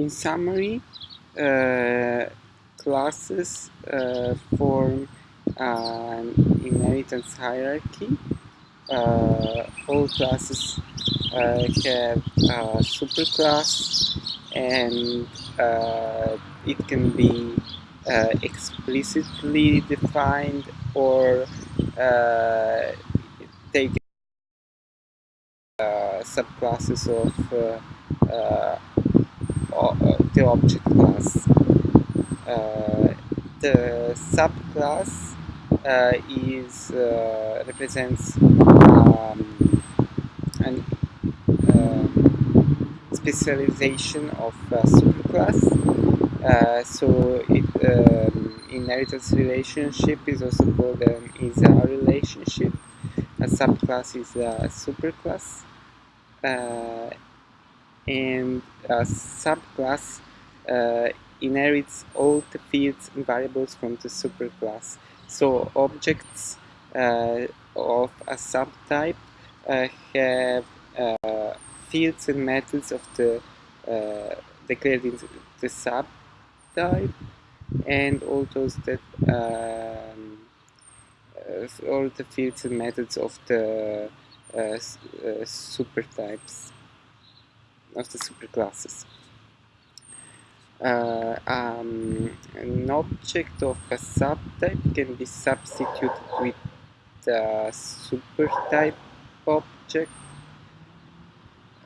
In summary, uh, classes uh, form an inheritance hierarchy. Uh, all classes uh, have a superclass and uh, it can be uh, explicitly defined or take subclasses of the object class. Uh, the subclass uh, is uh, represents um, an specialization of a superclass. Uh, so it, um, inheritance relationship is also called an is-a relationship. A subclass is a superclass. Uh, and a subclass uh, inherits all the fields and variables from the superclass. So objects uh, of a subtype uh, have uh, fields and methods of the uh, declared in the subtype and all those that um, uh, all the fields and methods of the supertypes of the superclasses. Uh, um, an object of a subtype can be substituted with a supertype object.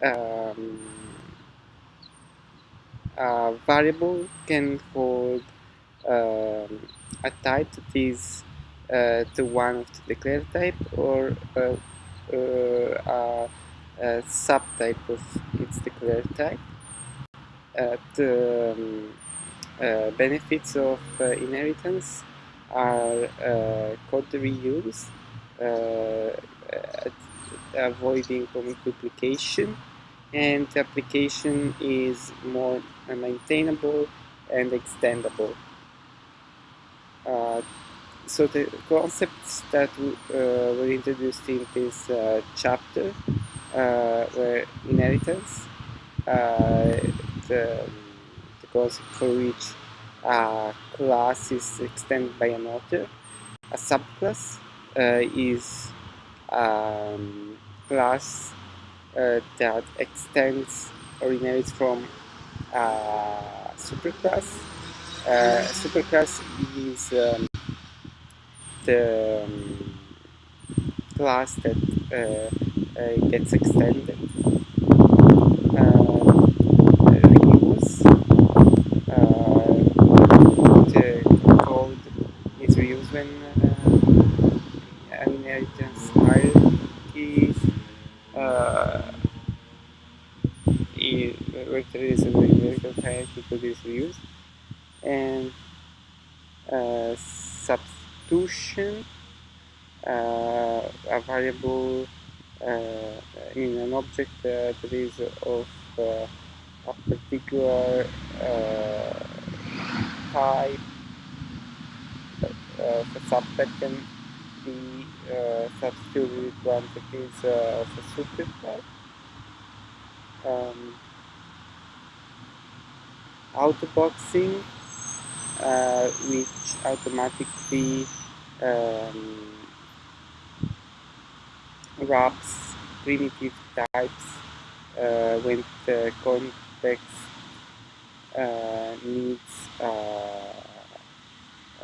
Um, a variable can hold um, a type that is uh, the one of the declared type or uh, uh, a subtype of its declared type. Uh, the um, uh, benefits of uh, inheritance are code reuse, avoiding duplication, and the application is more maintainable and extendable. Uh, so the concepts that uh, were introduced in this uh, chapter uh, were inheritance, uh, the, the for which a class is extended by another. A subclass uh, is a um, class uh, that extends or inherits from a superclass. Uh, superclass is um, the um, class that uh, uh, gets extended. Uh, reuse uh, the code is reused when is an hierarchy code is and uh, substitution uh, a variable uh, in an object that is of uh, a particular uh, type subtype can be substituted with one that is of a supertype. Um, autoboxing uh, which automatically um, wraps primitive types uh, when the context uh, needs uh,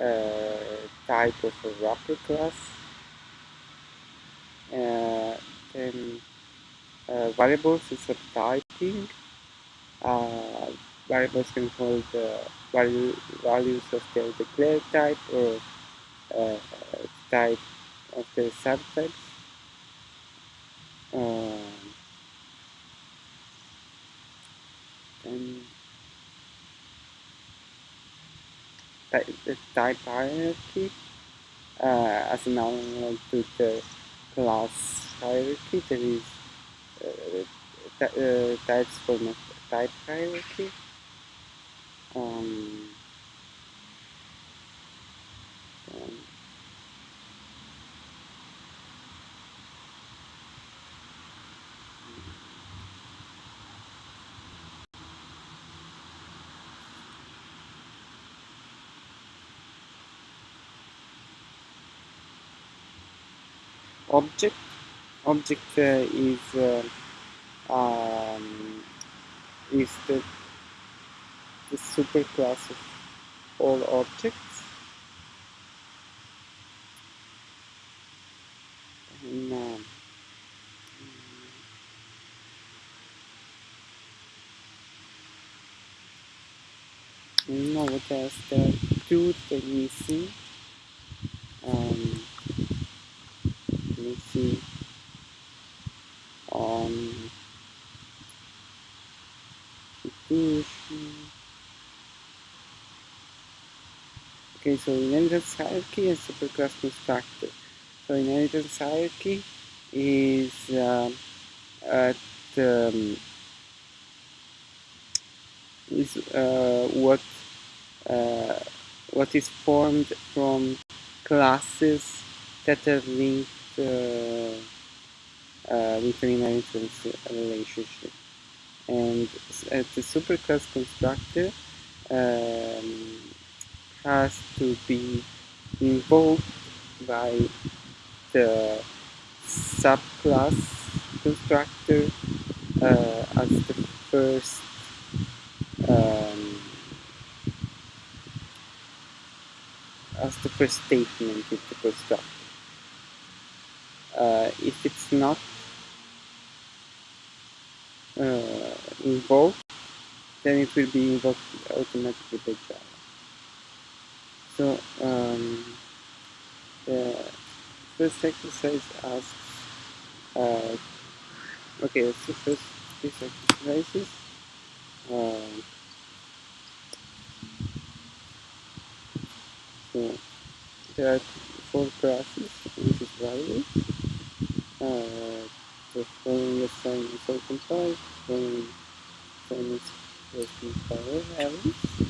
a type of a wrapper class. Uh, uh, variables is a typing. Uh, variables can hold the value, values of the declared type or type of the subtypes. Um, and the type hierarchy uh, as an analog to the class hierarchy there is uh, uh, types a type hierarchy um, object object uh, is uh, um, is the the superclass of all objects and um, no what else there are two that are missing um, let me see um, okay so inheritance hierarchy and superclass constructor so inheritance hierarchy is uh, at um, is uh, what uh, what is formed from classes that are linked uh, uh, with an inheritance relationship. And uh, the superclass constructor um, has to be invoked by the subclass constructor uh, as the first um, as the first statement in the constructor. Uh, if it's not uh, invoked, then it will be invoked automatically by Java. So um, the first exercise asks, uh, okay, see first these exercises. Um, so there are four classes, which is values. Uh, the following assignments are compiled, following assignments will compile values.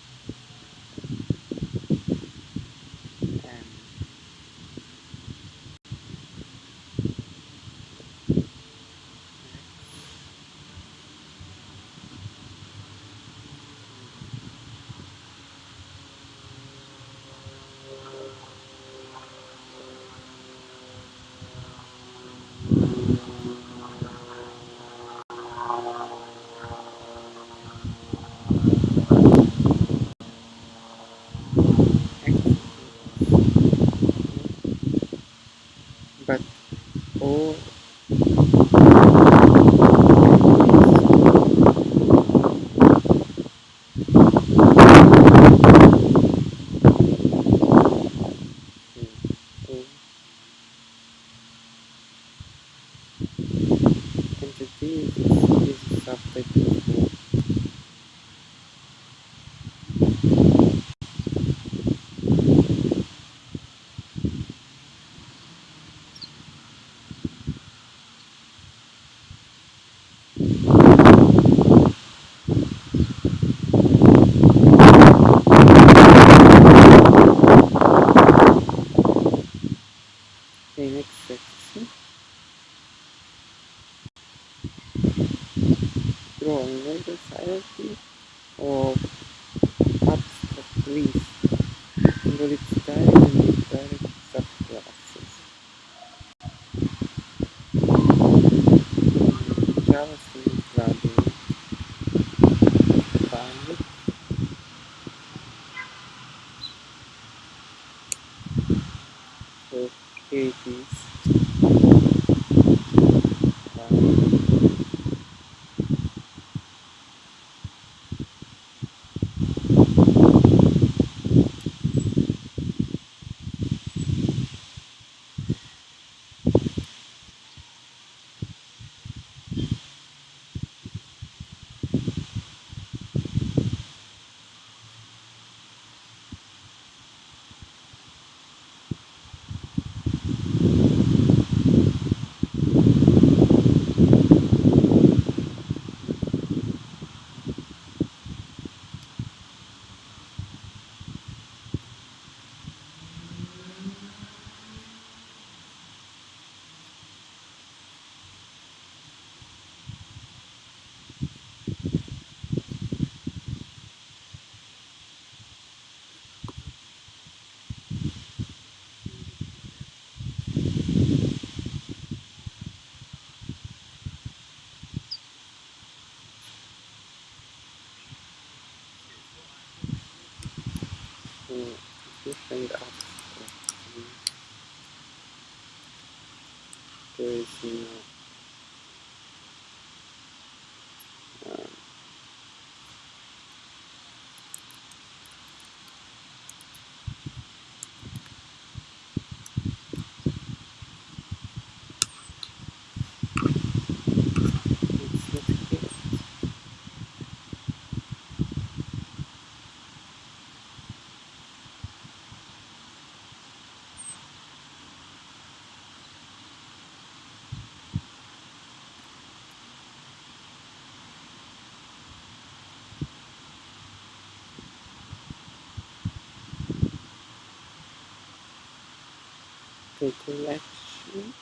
The collection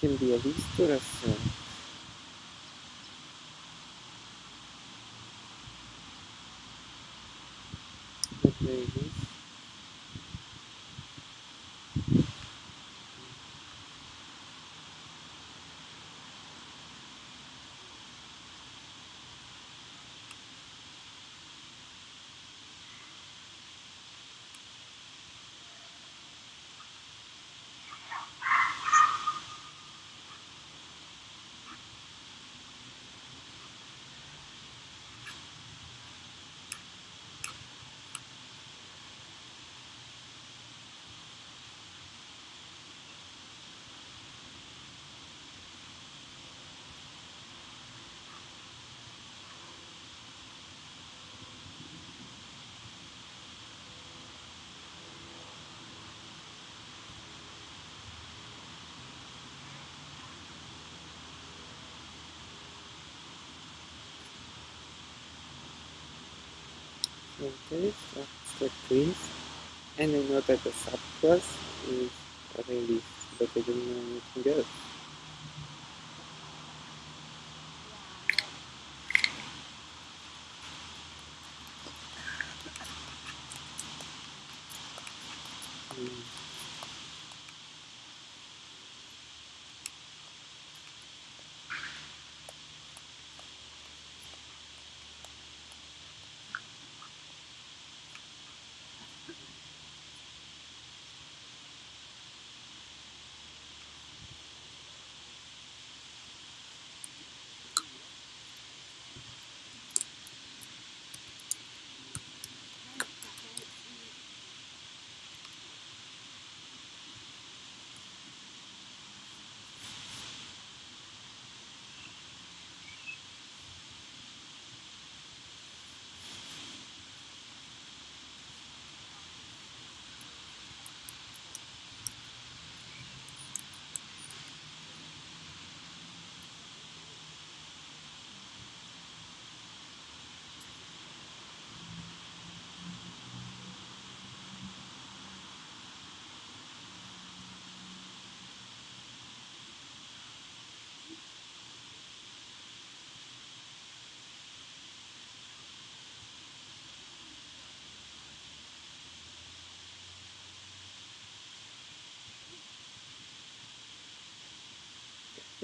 can be a restoration. The playlist pointers, step and I know that the subclass is really better than anything else.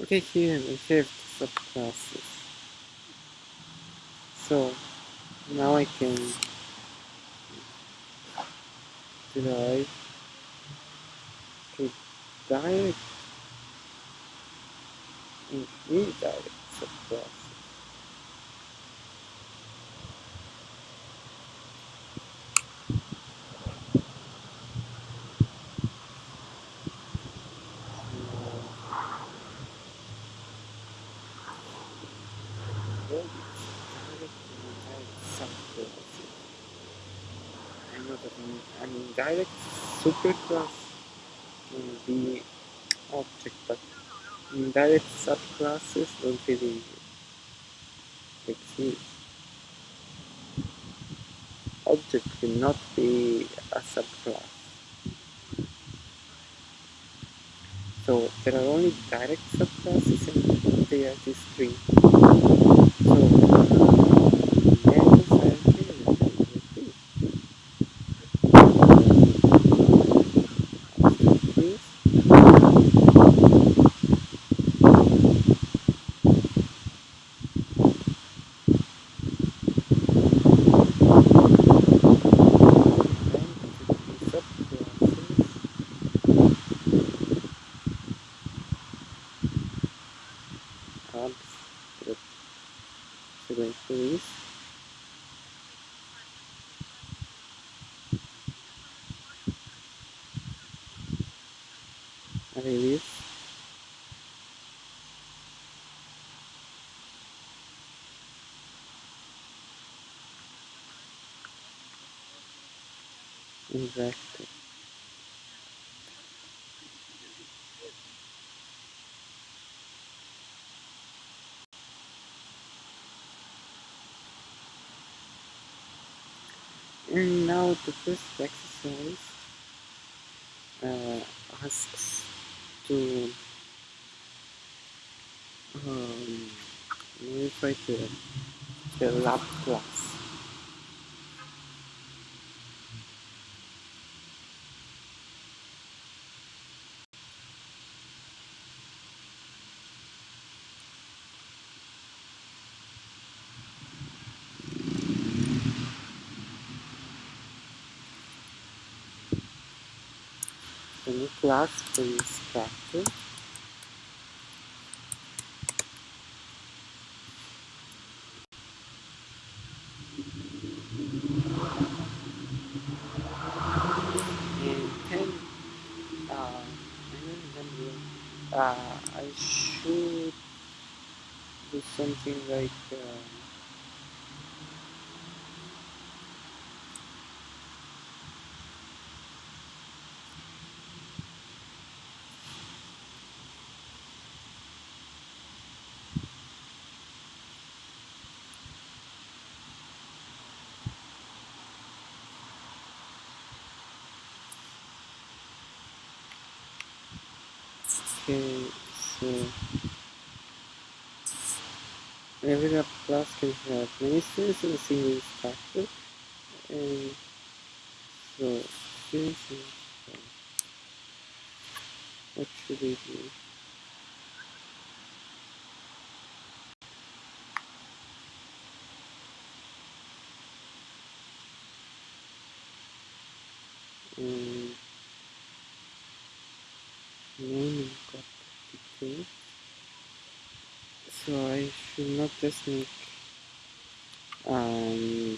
Okay, here we have subclasses. So now I can derive a direct and indirect subclasses. Direct indirect subclasses? I know that an, an indirect superclass can be object, but indirect subclasses don't really exist. Object cannot be a subclass. So there are only direct subclasses and they are uh, these three. So methods are here like this. This subclasses abstract sequences arrays and. And now the first exercise uh, asks to um, modify the, the lab class. The new for and uh, uh, I should do something like um, okay so every class can have many students in a single instructor and so students so what should we do? Um, naming property so I should not just make um,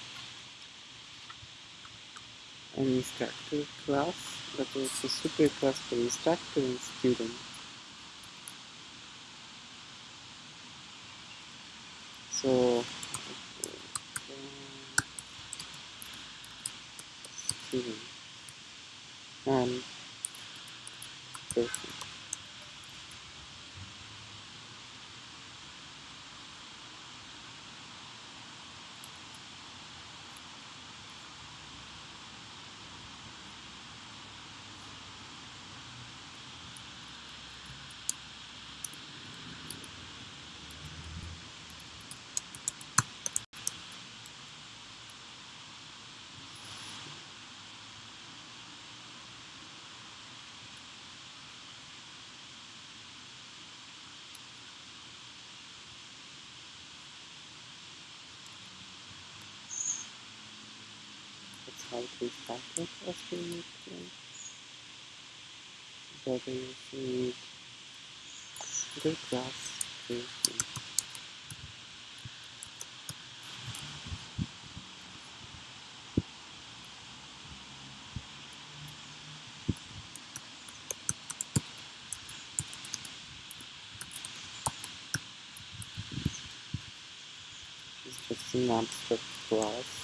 an instructor class but also super class for instructor and student. So uh, student. And person to start with Austrian but I also need the class creation. Just an abstract.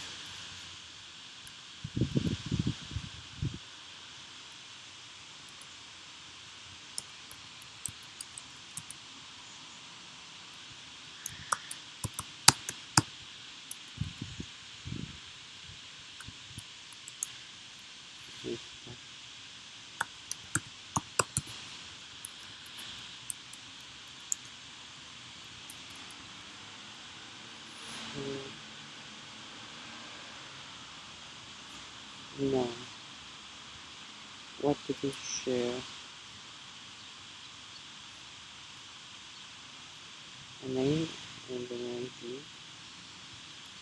No. What did you share? A name and an ID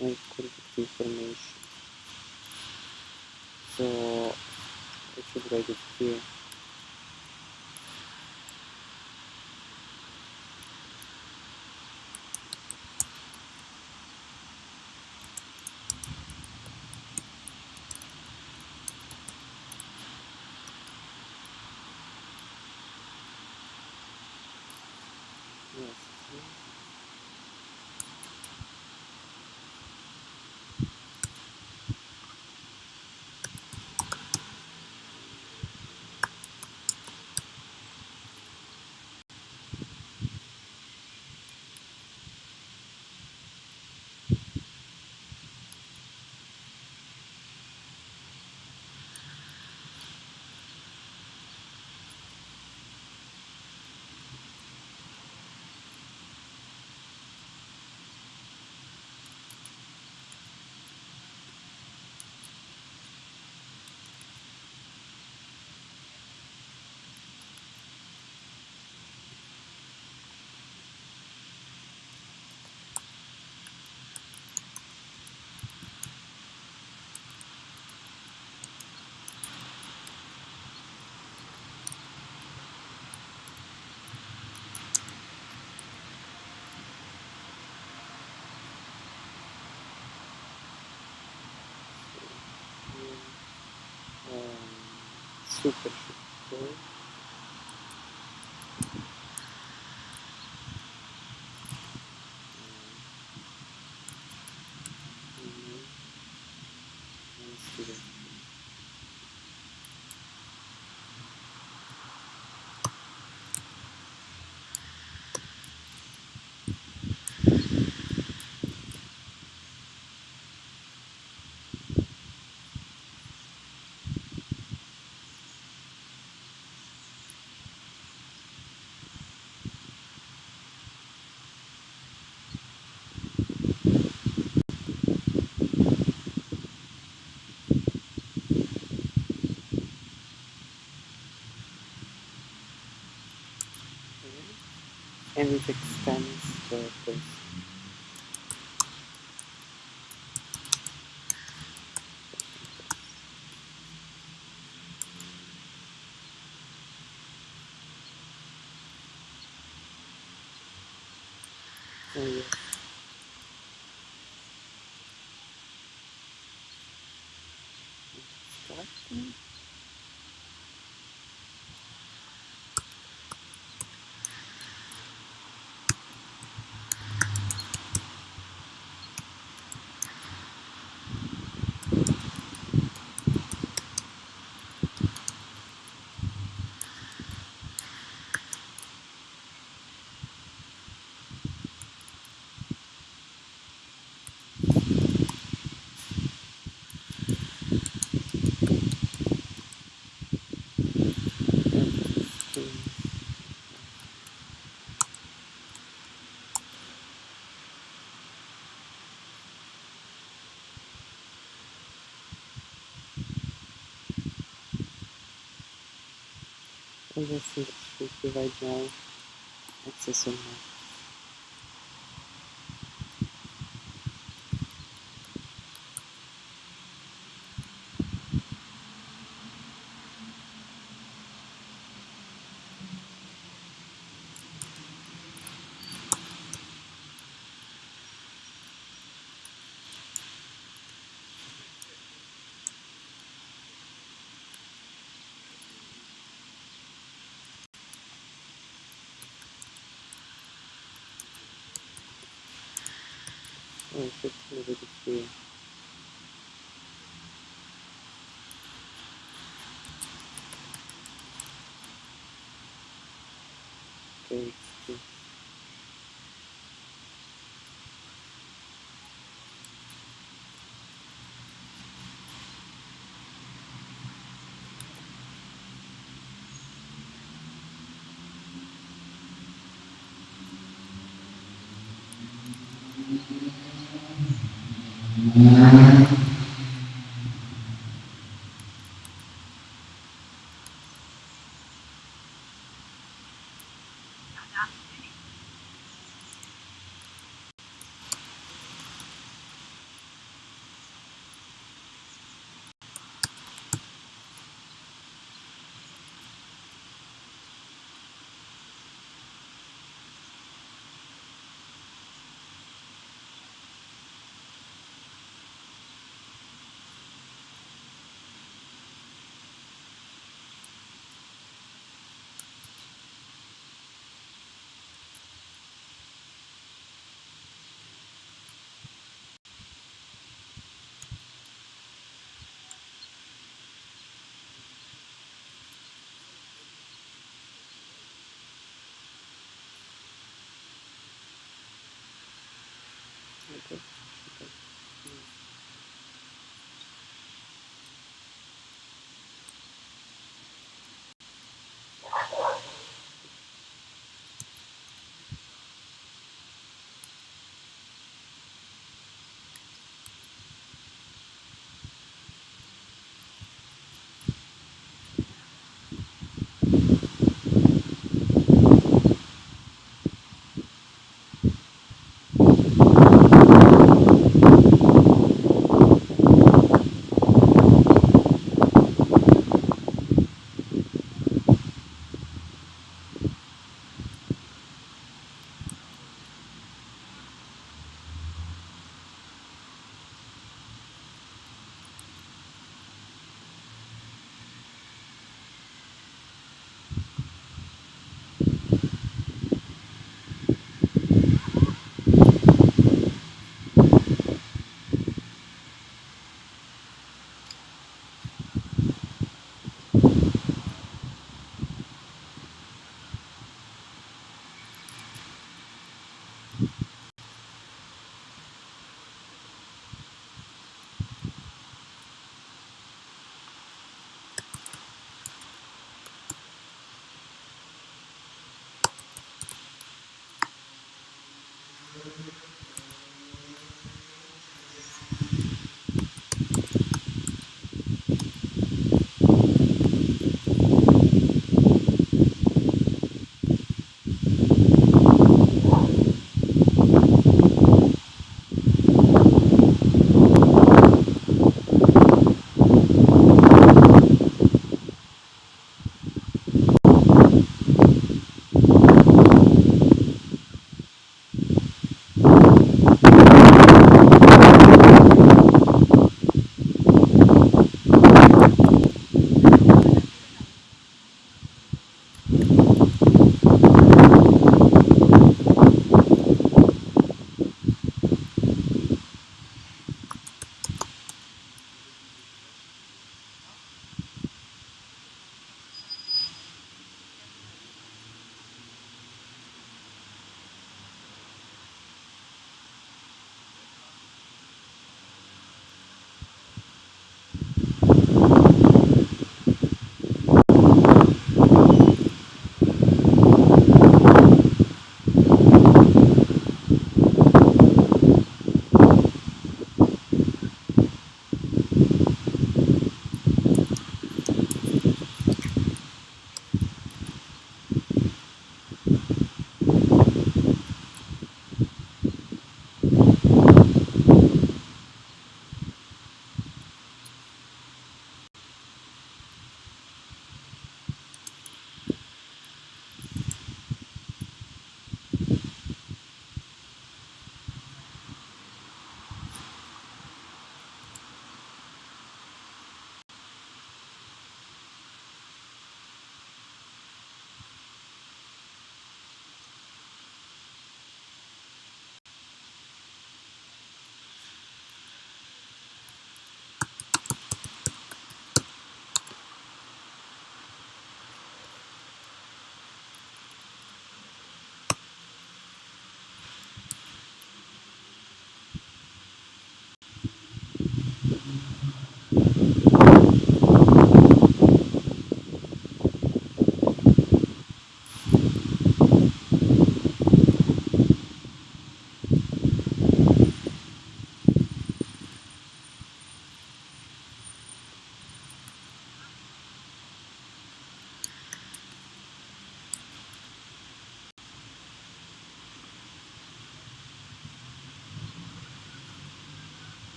and contact information. So I should write it here. Yes. Um, super extends the place. Oh, yes. I just should be right now access on my Oh, it's just a little bit here. Okay,